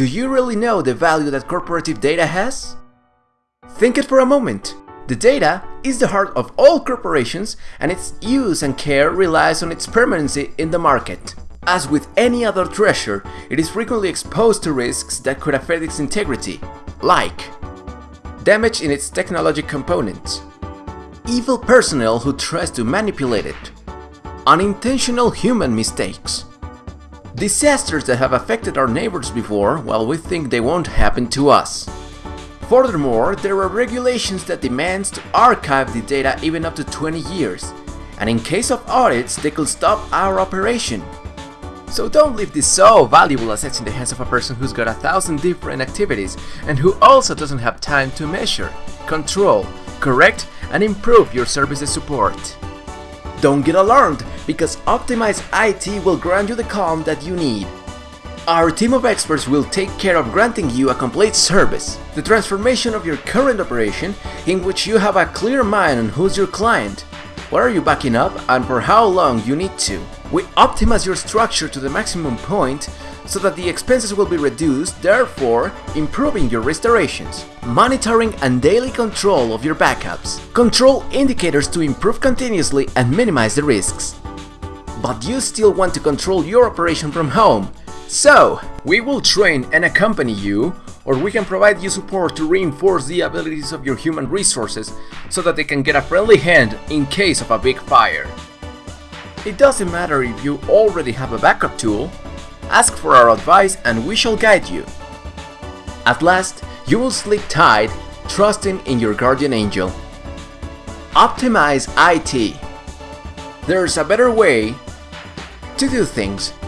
Do you really know the value that corporative data has? Think it for a moment. The data is the heart of all corporations and its use and care relies on its permanency in the market. As with any other treasure, it is frequently exposed to risks that could affect its integrity, like damage in its technology components, evil personnel who tries to manipulate it, unintentional human mistakes, disasters that have affected our neighbors before while we think they won't happen to us. Furthermore, there are regulations that demands to archive the data even up to 20 years, and in case of audits, they could stop our operation. So don't leave this so valuable assets in the hands of a person who's got a thousand different activities and who also doesn't have time to measure, control, correct, and improve your services support. Don't get alarmed, because Optimize IT will grant you the calm that you need. Our team of experts will take care of granting you a complete service, the transformation of your current operation in which you have a clear mind on who's your client, what are you backing up and for how long you need to. We optimize your structure to the maximum point so that the expenses will be reduced, therefore improving your restorations. Monitoring and daily control of your backups. Control indicators to improve continuously and minimize the risks. But you still want to control your operation from home, so, we will train and accompany you, or we can provide you support to reinforce the abilities of your human resources so that they can get a friendly hand in case of a big fire. It doesn't matter if you already have a backup tool, ask for our advice and we shall guide you. At last, you will sleep tight, trusting in your guardian angel. Optimize IT. There's a better way to do things